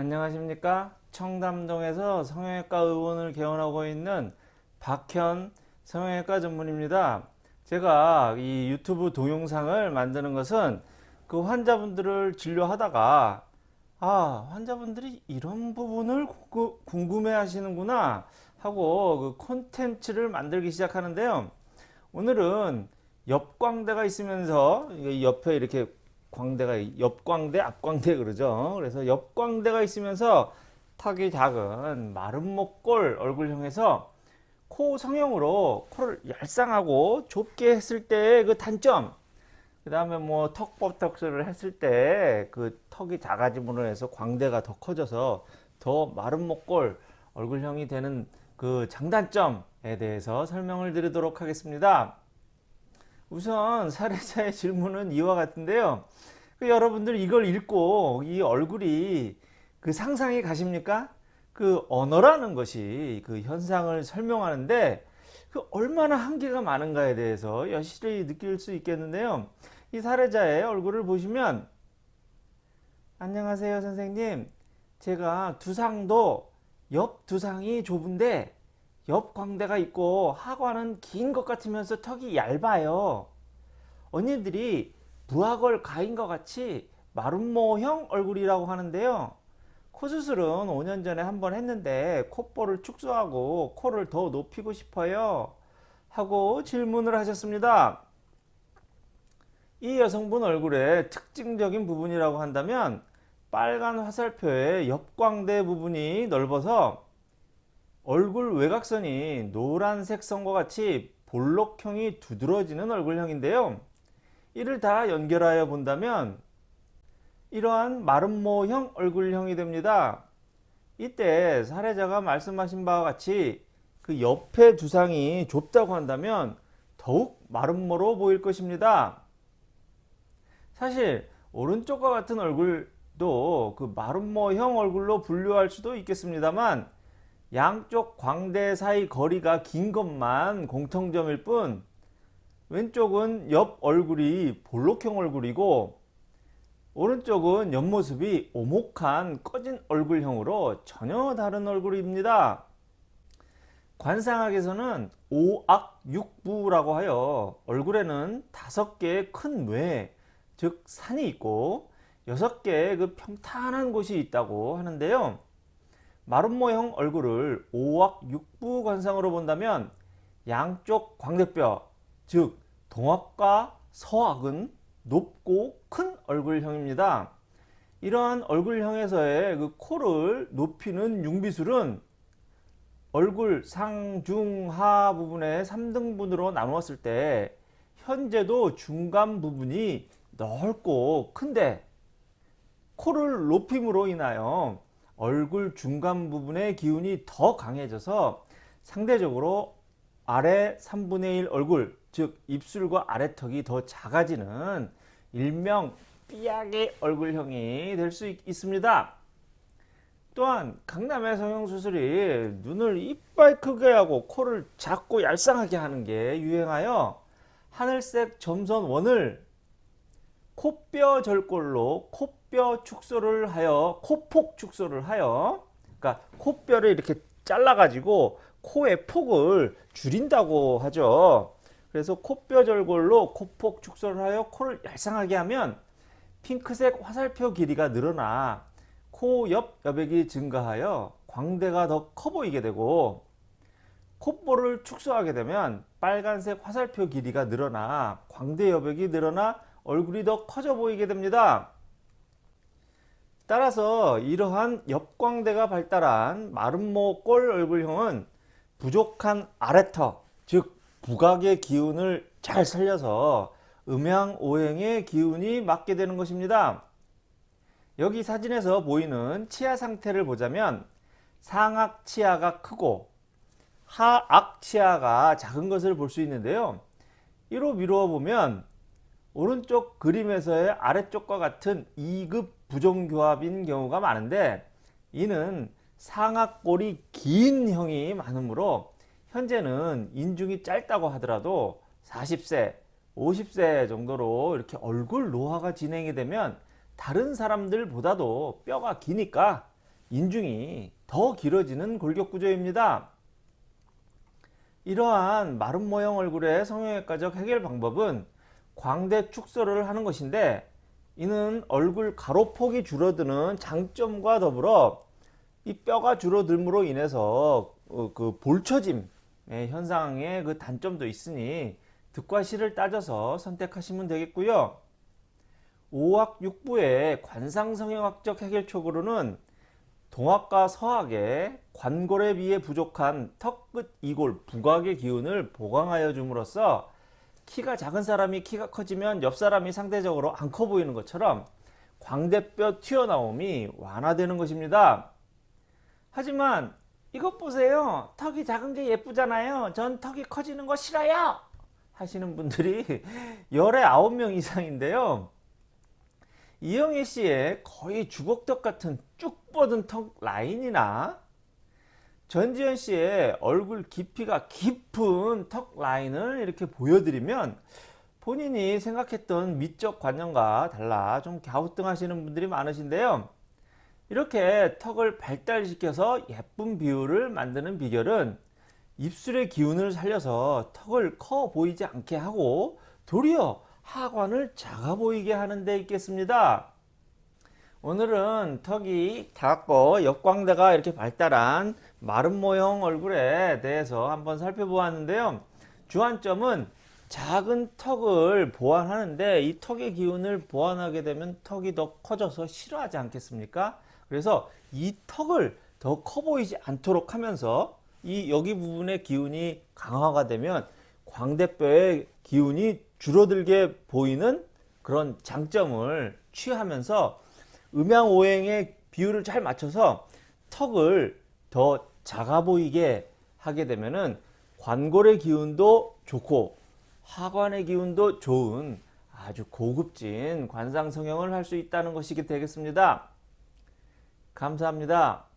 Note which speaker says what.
Speaker 1: 안녕하십니까? 청담동에서 성형외과 의원을 개원하고 있는 박현 성형외과 전문입니다. 제가 이 유튜브 동영상을 만드는 것은 그 환자분들을 진료하다가 아 환자분들이 이런 부분을 궁금해 하시는구나 하고 그 콘텐츠를 만들기 시작하는데요. 오늘은 옆광대가 있으면서 옆에 이렇게 광대가 옆광대 앞광대 그러죠. 그래서 옆광대가 있으면서 턱이 작은 마른 목골 얼굴형에서 코 성형으로 코를 얄쌍하고 좁게 했을 때그 단점. 그 다음에 뭐 턱보톡스를 했을 때 그 턱이 작아짐으로 해서 광대가 더 커져서 더 마른 목골 얼굴형이 되는 그 장단점에 대해서 설명을 드리도록 하겠습니다 우선 사례자의 질문은 이와 같은데요. 그 여러분들 이걸 읽고 이 얼굴이 그 상상이 가십니까? 그 언어라는 것이 그 현상을 설명하는데 그 얼마나 한계가 많은가에 대해서 여실히 느낄 수 있겠는데요. 이 사례자의 얼굴을 보시면 안녕하세요 선생님 제가 두상도 옆 두상이 좁은데 옆 광대가 있고 하관은 긴 것 같으면서 턱이 얇아요. 언니들이 부하걸 가인과 같이 마름모형 얼굴이라고 하는데요. 코 수술은 5년 전에 한번 했는데 콧볼을 축소하고 코를 더 높이고 싶어요. 하고 질문을 하셨습니다. 이 여성분 얼굴의 특징적인 부분이라고 한다면 빨간 화살표의 옆광대 부분이 넓어서 얼굴 외곽선이 노란색 선과 같이 볼록형이 두드러지는 얼굴형인데요. 이를 다 연결하여 본다면 이러한 마름모형 얼굴형이 됩니다. 이때 사례자가 말씀하신 바와 같이 그 옆에 두상이 좁다고 한다면 더욱 마름모로 보일 것입니다. 사실 오른쪽과 같은 얼굴도 그 마름모형 얼굴로 분류할 수도 있겠습니다만 양쪽 광대 사이 거리가 긴 것만 공통점일 뿐 왼쪽은 옆 얼굴이 볼록형 얼굴이고 오른쪽은 옆모습이 오목한 꺼진 얼굴형으로 전혀 다른 얼굴입니다. 관상학에서는 오악육부라고 하여 얼굴에는 다섯 개의 큰 뇌, 즉 산이 있고 여섯 개의 그 평탄한 곳이 있다고 하는데요. 마름모형 얼굴을 오악육부 관상으로 본다면 양쪽 광대뼈, 즉 동악과 서악은 높고 큰 얼굴형입니다. 이러한 얼굴형에서의 그 코를 높이는 융비술은 얼굴 상중하 부분의 3등분으로 나누었을 때 현재도 중간 부분이 넓고 큰데 코를 높임으로 인하여 얼굴 중간 부분의 기운이 더 강해져서 상대적으로 아래 3분의 1 얼굴 즉 입술과 아래턱이 더 작아지는 일명 삐약의 얼굴형이 될 수 있습니다. 또한 강남의 성형수술이 눈을 이빨 크게 하고 코를 작고 얄쌍하게 하는 게 유행하여 하늘색 점선 원을 코뼈 절골로 코뼈 축소를 하여 코폭 축소를 하여 그러니까 코뼈를 이렇게 잘라 가지고 코의 폭을 줄인다고 하죠. 그래서 코뼈 절골로 코폭 축소를 하여 코를 얄쌍하게 하면 핑크색 화살표 길이가 늘어나 코 옆 여백이 증가하여 광대가 더 커 보이게 되고 콧볼을 축소하게 되면 빨간색 화살표 길이가 늘어나 광대 여백이 늘어나 얼굴이 더 커져 보이게 됩니다. 따라서 이러한 옆광대가 발달한 마름모 꼴 얼굴형은 부족한 아래턱 즉 부각의 기운을 잘 살려서 음양오행의 기운이 맞게 되는 것입니다. 여기 사진에서 보이는 치아 상태를 보자면 상악 치아가 크고 하악 치아가 작은 것을 볼 수 있는데요. 이로 미루어 보면 오른쪽 그림에서의 아래쪽과 같은 2급 부정교합인 경우가 많은데 이는 상악골이 긴 형이 많으므로 현재는 인중이 짧다고 하더라도 40세 50세 정도로 이렇게 얼굴 노화가 진행이 되면 다른 사람들보다도 뼈가 기니까 인중이 더 길어지는 골격 구조입니다. 이러한 마른 모형 얼굴의 성형외과적 해결 방법은 광대 축소를 하는 것인데 이는 얼굴 가로폭이 줄어드는 장점과 더불어 이 뼈가 줄어들므로 인해서 어, 그 볼처짐 현상의 그 단점도 있으니 득과 실을 따져서 선택하시면 되겠고요. 5학 6부의 관상성형학적 해결촉으로는 동학과 서학의 관골에 비해 부족한 턱끝 이골 부각의 기운을 보강하여 줌으로써 키가 작은 사람이 키가 커지면 옆 사람이 상대적으로 안 커 보이는 것처럼 광대뼈 튀어나옴이 완화되는 것입니다. 하지만 이것 보세요. 턱이 작은 게 예쁘잖아요. 전 턱이 커지는 거 싫어요. 하시는 분들이 열에 아홉 명 이상인데요. 이영애 씨의 거의 주걱턱 같은 쭉 뻗은 턱 라인이나 전지현 씨의 얼굴 깊이가 깊은 턱 라인을 이렇게 보여드리면 본인이 생각했던 미적 관념과 달라 좀 갸우뚱하시는 분들이 많으신데요. 이렇게 턱을 발달시켜서 예쁜 비율을 만드는 비결은 입술의 기운을 살려서 턱을 커 보이지 않게 하고 도리어 하관을 작아 보이게 하는 데 있겠습니다. 오늘은 턱이 작고 역광대가 이렇게 발달한 마른 모형 얼굴에 대해서 한번 살펴보았는데요. 주안점은 작은 턱을 보완하는데 이 턱의 기운을 보완하게 되면 턱이 더 커져서 싫어하지 않겠습니까? 그래서 이 턱을 더 커 보이지 않도록 하면서 이 여기 부분의 기운이 강화가 되면 광대뼈의 기운이 줄어들게 보이는 그런 장점을 취하면서 음양오행의 비율을 잘 맞춰서 턱을 더 작아 보이게 하게 되면은 관골의 기운도 좋고 하관의 기운도 좋은 아주 고급진 관상 성형을 할 수 있다는 것이 되겠습니다. 감사합니다.